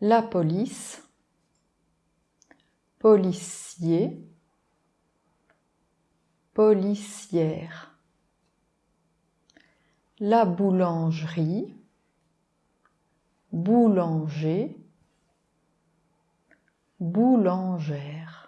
la police, policier, policière, la boulangerie, boulanger, boulangère.